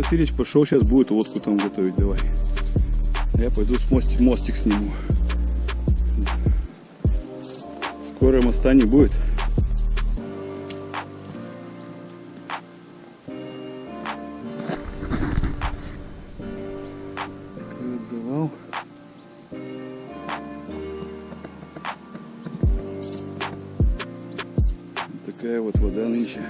Васильевич пошел, сейчас будет водку там готовить, давай. Я пойду с мостик, мостик сниму. Скоро моста не будет. Завал. Такая вот вода нынче.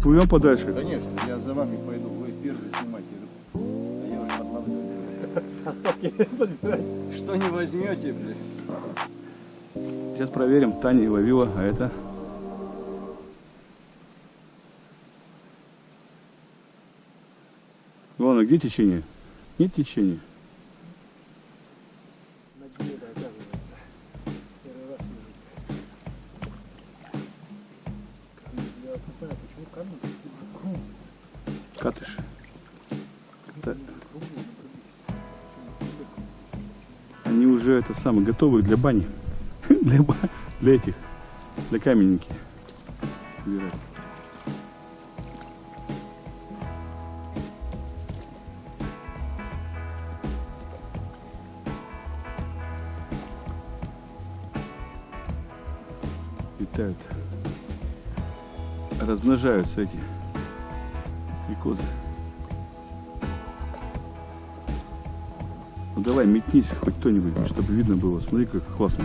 Мы отплывем подальше. Конечно, я за вами пойду, вы первый снимайте. А я уже подловлю. Остатки подбирать. Что не возьмете, блядь? Сейчас проверим. Таня ловила, а это... А где течение? Нет течения. Уже это самое готовы для бани. Для, для этих. Для каменники. Собирать. Размножаются эти стрекозы. Ну давай, метнись хоть кто-нибудь, чтобы видно было. Смотри, как классно.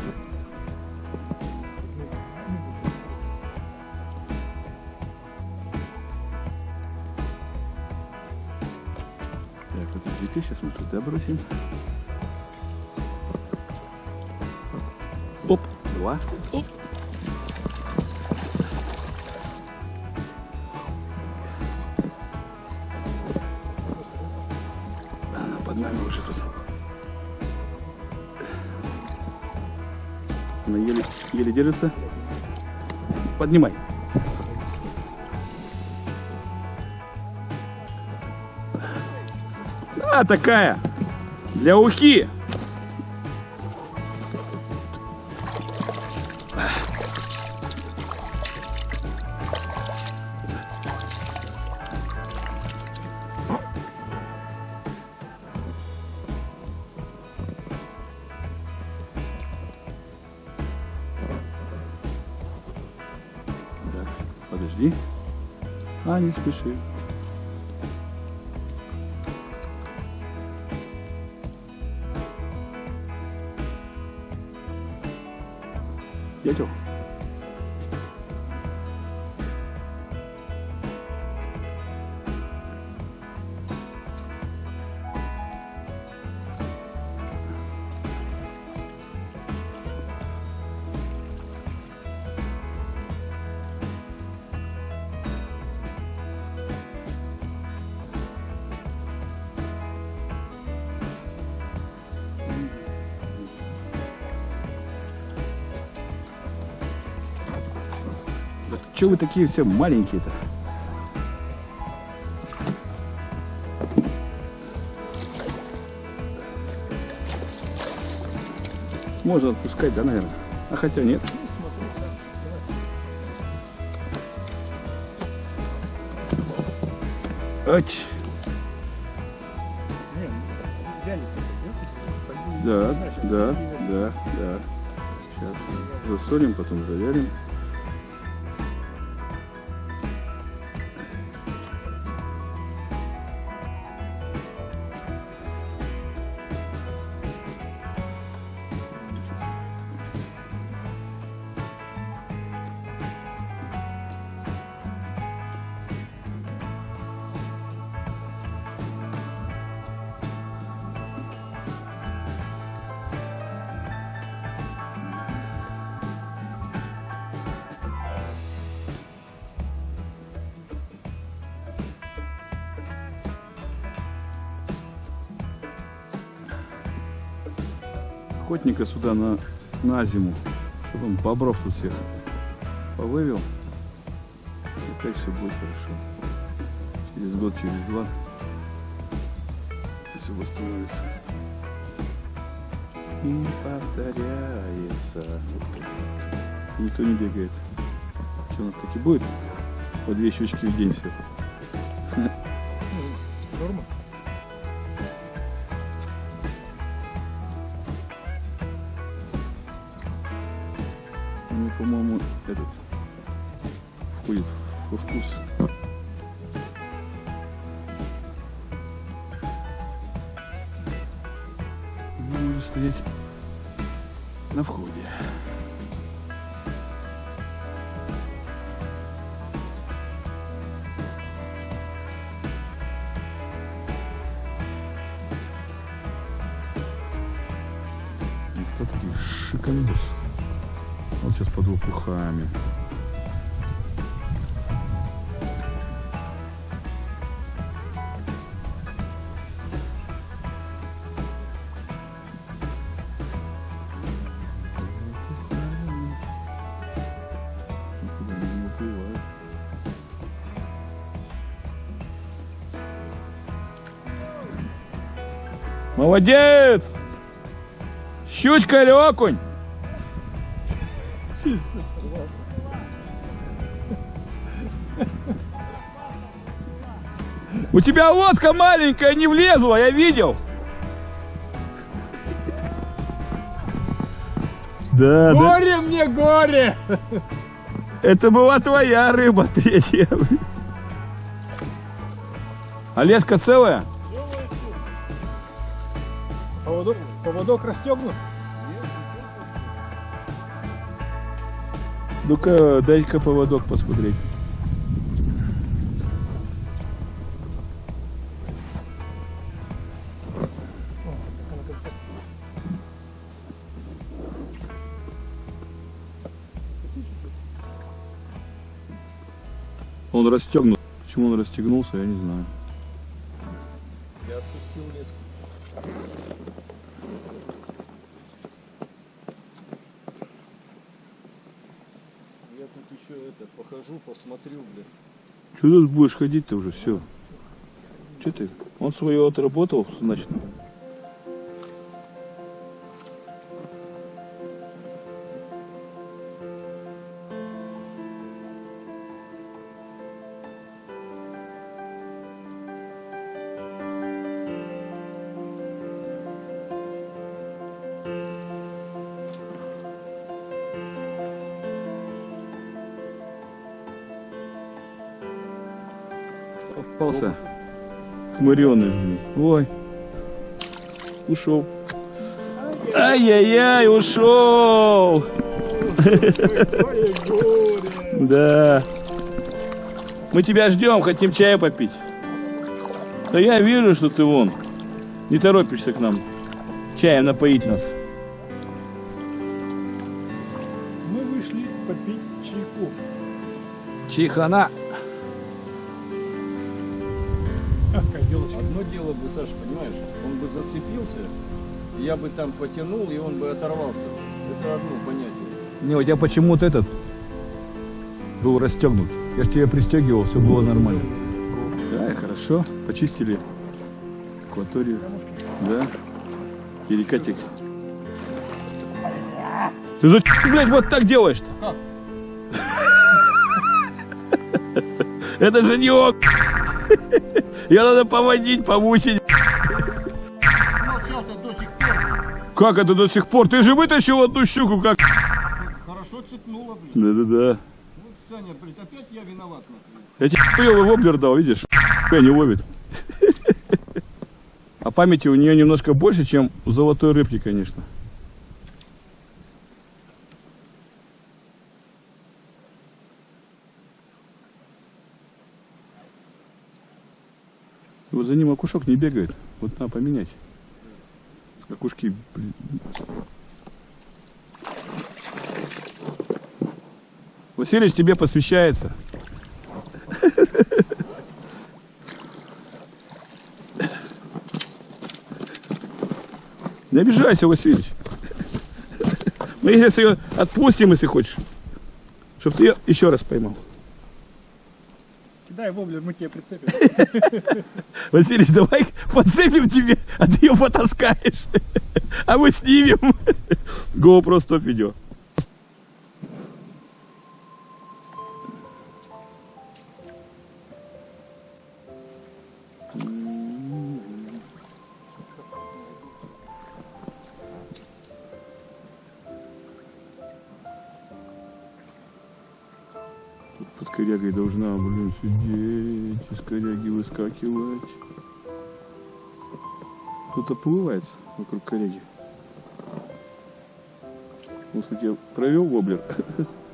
Так, вот эти сейчас мы туда бросим. Оп, два. Оп. Еле, держится. Поднимай. А, такая. Для ухи. Подожди. А, не спеши. Дятел. Че вы такие все маленькие-то? Можно отпускать, да, наверное? А хотя нет. Ать. Да, да, да, да. Сейчас засолим, потом завялим. Охотника сюда на, на зиму, чтобы он бобров тут всех повывел. И опять все будет хорошо. Через год, через два все восстановится. И повторяется. Никто не бегает. Что у нас таки будет? По две щучки в день все. По-моему, этот входит во вкус. Ну, Можно стоять на входе. Молодец! Щучка или окунь? У тебя лодка маленькая, не влезла, я видел. Да, да. Горе мне, горе! Это была твоя рыба третья. А леска целая? Поводок, поводок расстегнут? Ну-ка, дай-ка поводок посмотреть. Он расстегнут. Почему он расстегнулся, я не знаю. Я отпустил леску. Я тут еще это похожу, посмотрю, блин. Что тут будешь ходить-то уже, все. Че ты? Он свое отработал, значит. Попался. Хмыреный, блин. Ой. Ушел. Ай-яй-яй, ушел. Да. Мы тебя ждем, хотим чая попить. Да я вижу, что ты вон. Не торопишься к нам. Чаем напоить нас. Мы вышли попить чайку. Чайхана. Дело бы, Саша, понимаешь, он бы зацепился, я бы там потянул, и он бы оторвался. Это одно понятие. Не, у тебя почему-то этот был расстегнут. Я же тебя пристегивал, все было нормально. Да, и хорошо. Почистили акваторию. Да. Перекатик. Ты зачем, блядь, вот так делаешь-то? Как? Это же не ок. Я надо поводить, пор. Как это до сих пор? Ты же вытащил одну щуку, как... Хорошо цепнуло, блин. Да-да-да. Вот, Саня, блин, опять я виноват. Я тебе хуёвый воблер дал, видишь? Хуя не ловит. А памяти у нее немножко больше, чем у золотой рыбки, конечно. За ним окушок не бегает. Вот надо поменять. Окушки, блин. Василич, тебе посвящается. Не обижайся, Васильевич. Мы сейчас ее отпустим, если хочешь. Чтобы ты ее еще раз поймал. Кидай воблер, мы тебе прицепим. Василий, давай подцепим тебе, а ты ее потаскаешь. А мы снимем. GoPro 100 видео. Корягой должна, блин, сидеть, из коряги выскакивать. Тут оплывается вокруг коряги. Вот у тебя провел воблер.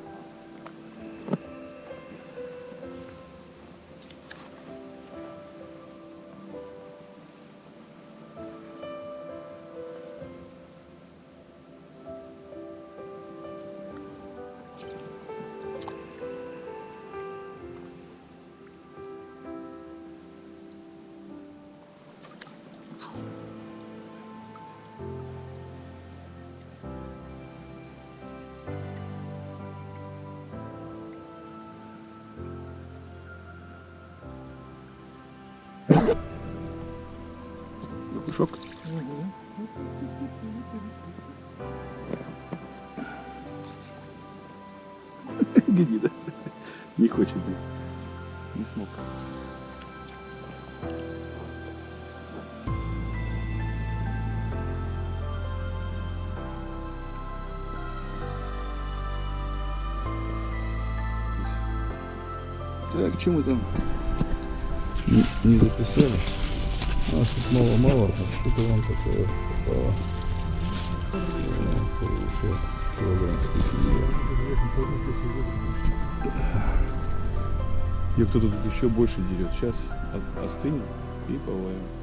Шок. Гони, да? Не хочет быть. Не смог. Так, что мы там не, не записали? У нас тут мало-мало, а что-то вам такое попало. Э. Килограмм Я кто-то тут еще больше дерет. Сейчас остынет и половим.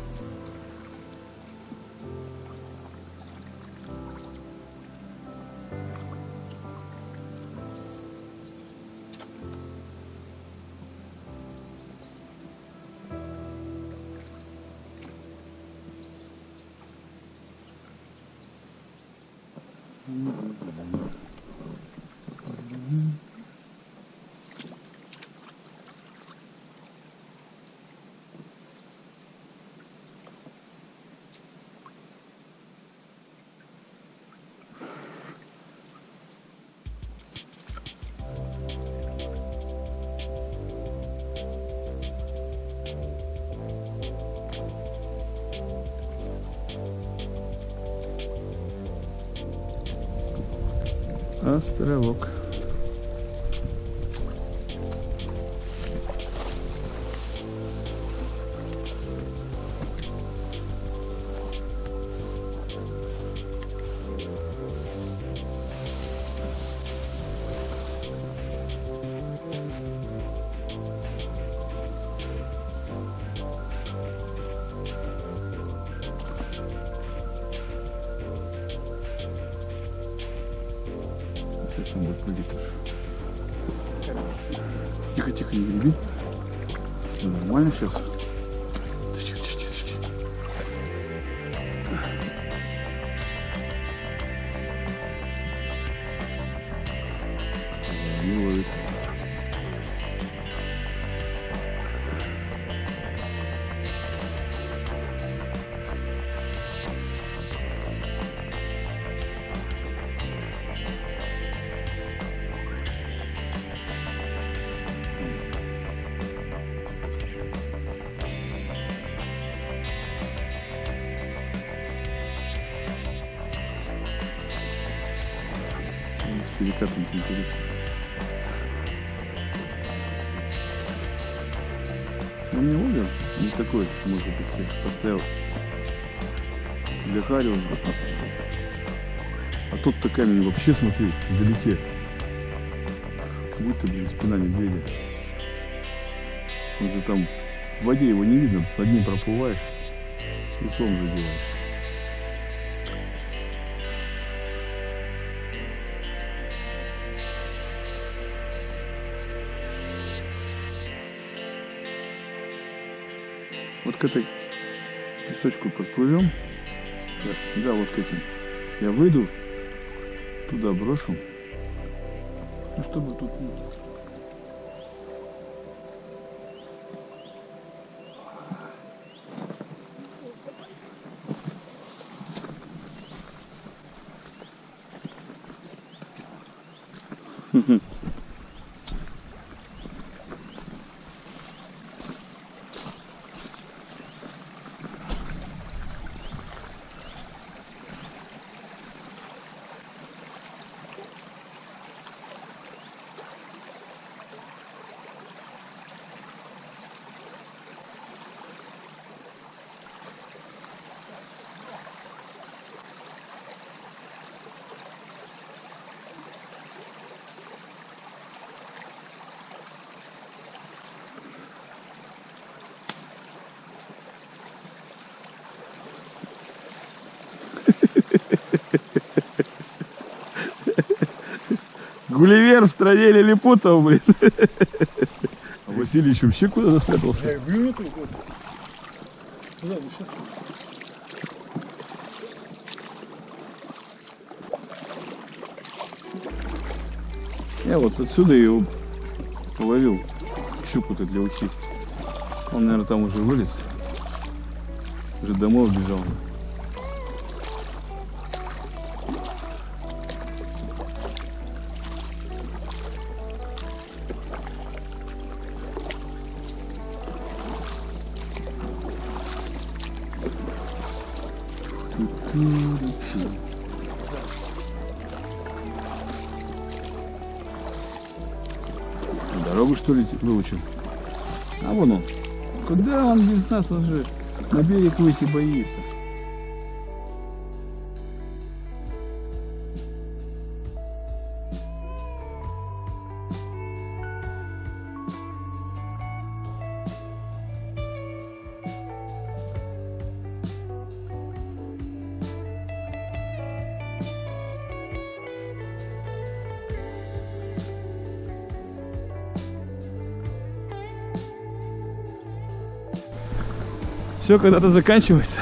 Островок. Тихо, тихо, не греби. Нормально сейчас. Перекатом интересно. Ну, мне угол не такой, может быть, если поставил для Хариуса. А тут-то камень вообще, смотри, вдалеке. Будто, блин, спина медведя. Он же там в воде его не видно, над ним проплываешь, лицом задеваешь. Вот к этой песочку подплывем. Да, вот к этим. Я выйду Туда брошу. Ну, чтобы тут... ну, Гулливер в стране лилипутов, блин. А Василий еще вообще куда-то спрятался. Я нет его. Куда вы сейчас? Я вот отсюда его половил щуку-то для ухи. Он, наверное, там уже вылез. Уже домой убежал. Дорогу что ли выучил? А вон он. Куда он без нас? Он же на берег выйти боится. Все когда-то заканчивается.